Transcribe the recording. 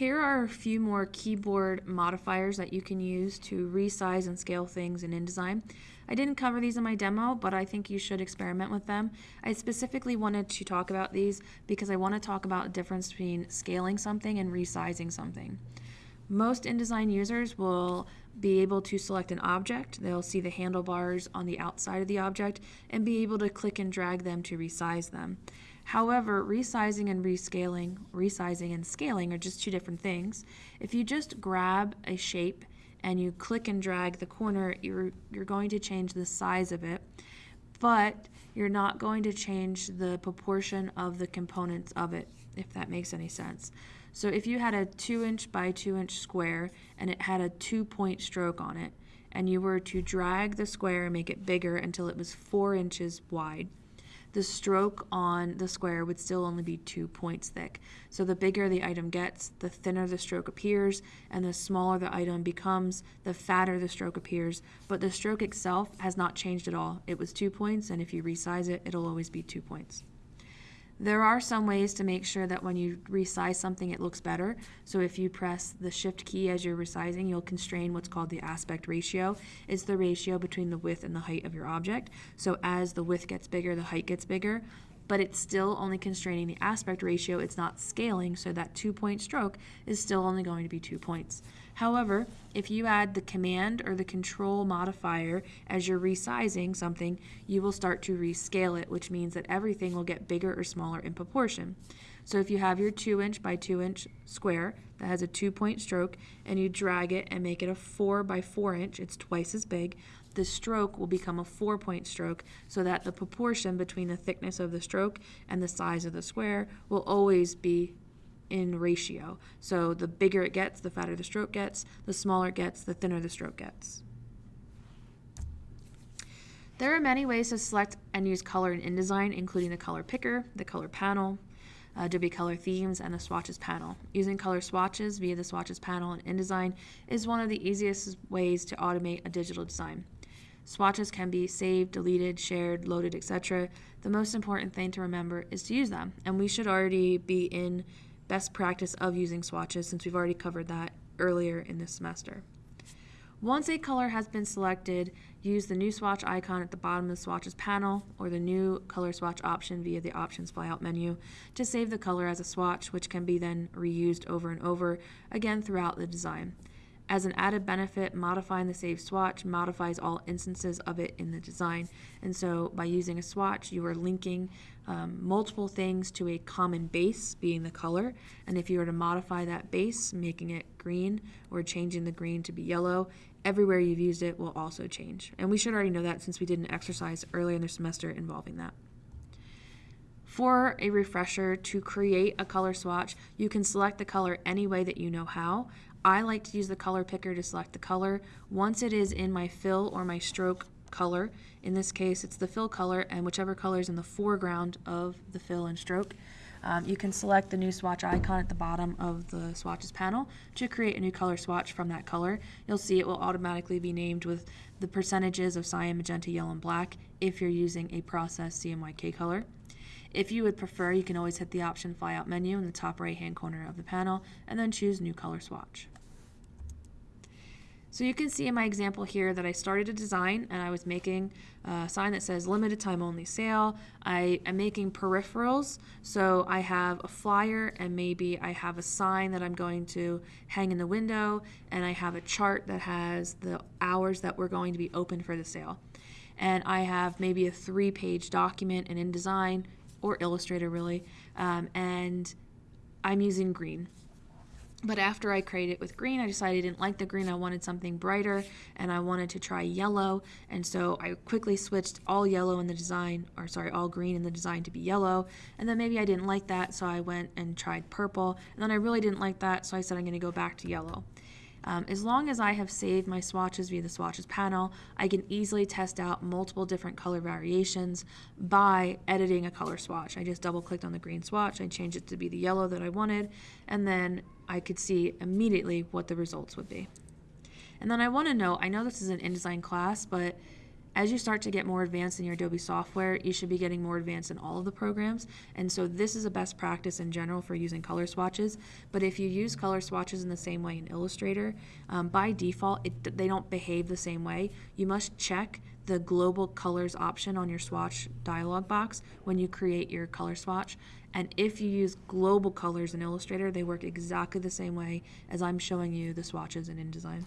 Here are a few more keyboard modifiers that you can use to resize and scale things in InDesign. I didn't cover these in my demo, but I think you should experiment with them. I specifically wanted to talk about these because I want to talk about the difference between scaling something and resizing something. Most InDesign users will be able to select an object. They'll see the handlebars on the outside of the object and be able to click and drag them to resize them. However, resizing and rescaling, resizing and scaling are just two different things. If you just grab a shape and you click and drag the corner, you're, you're going to change the size of it, but you're not going to change the proportion of the components of it, if that makes any sense. So if you had a 2 inch by 2 inch square and it had a 2 point stroke on it, and you were to drag the square and make it bigger until it was 4 inches wide, the stroke on the square would still only be two points thick. So the bigger the item gets, the thinner the stroke appears, and the smaller the item becomes, the fatter the stroke appears. But the stroke itself has not changed at all. It was two points, and if you resize it, it'll always be two points. There are some ways to make sure that when you resize something it looks better. So if you press the shift key as you're resizing, you'll constrain what's called the aspect ratio. It's the ratio between the width and the height of your object. So as the width gets bigger, the height gets bigger but it's still only constraining the aspect ratio. It's not scaling, so that two point stroke is still only going to be two points. However, if you add the command or the control modifier as you're resizing something, you will start to rescale it, which means that everything will get bigger or smaller in proportion. So if you have your 2 inch by 2 inch square that has a 2 point stroke and you drag it and make it a 4 by 4 inch, it's twice as big, the stroke will become a four point stroke so that the proportion between the thickness of the stroke and the size of the square will always be in ratio. So the bigger it gets, the fatter the stroke gets, the smaller it gets, the thinner the stroke gets. There are many ways to select and use color in InDesign, including the color picker, the color panel, uh, Adobe Color Themes, and the Swatches panel. Using color swatches via the Swatches panel in InDesign is one of the easiest ways to automate a digital design. Swatches can be saved, deleted, shared, loaded, etc. The most important thing to remember is to use them, and we should already be in best practice of using swatches since we've already covered that earlier in this semester. Once a color has been selected, use the new swatch icon at the bottom of the swatches panel or the new color swatch option via the options flyout menu to save the color as a swatch, which can be then reused over and over again throughout the design. As an added benefit, modifying the save swatch modifies all instances of it in the design. And so by using a swatch, you are linking um, multiple things to a common base, being the color. And if you were to modify that base, making it green or changing the green to be yellow, everywhere you've used it will also change. And we should already know that since we did an exercise earlier in the semester involving that. For a refresher, to create a color swatch, you can select the color any way that you know how. I like to use the color picker to select the color. Once it is in my fill or my stroke color, in this case it's the fill color and whichever color is in the foreground of the fill and stroke, um, you can select the new swatch icon at the bottom of the swatches panel to create a new color swatch from that color. You'll see it will automatically be named with the percentages of cyan, magenta, yellow, and black if you're using a processed CMYK color. If you would prefer, you can always hit the option flyout menu in the top right hand corner of the panel and then choose new color swatch. So you can see in my example here that I started a design and I was making a sign that says limited time only sale. I am making peripherals, so I have a flyer and maybe I have a sign that I'm going to hang in the window and I have a chart that has the hours that we're going to be open for the sale. And I have maybe a three page document and in InDesign or Illustrator really, um, and I'm using green. But after I created it with green, I decided I didn't like the green. I wanted something brighter and I wanted to try yellow. And so I quickly switched all yellow in the design, or sorry, all green in the design to be yellow. And then maybe I didn't like that, so I went and tried purple. And then I really didn't like that, so I said I'm going to go back to yellow. Um, as long as I have saved my swatches via the swatches panel, I can easily test out multiple different color variations by editing a color swatch. I just double clicked on the green swatch, I changed it to be the yellow that I wanted, and then I could see immediately what the results would be. And then I want to know, I know this is an InDesign class, but as you start to get more advanced in your Adobe software, you should be getting more advanced in all of the programs. And so this is a best practice in general for using color swatches. But if you use color swatches in the same way in Illustrator, um, by default, it, they don't behave the same way. You must check the global colors option on your swatch dialog box when you create your color swatch. And if you use global colors in Illustrator, they work exactly the same way as I'm showing you the swatches in InDesign.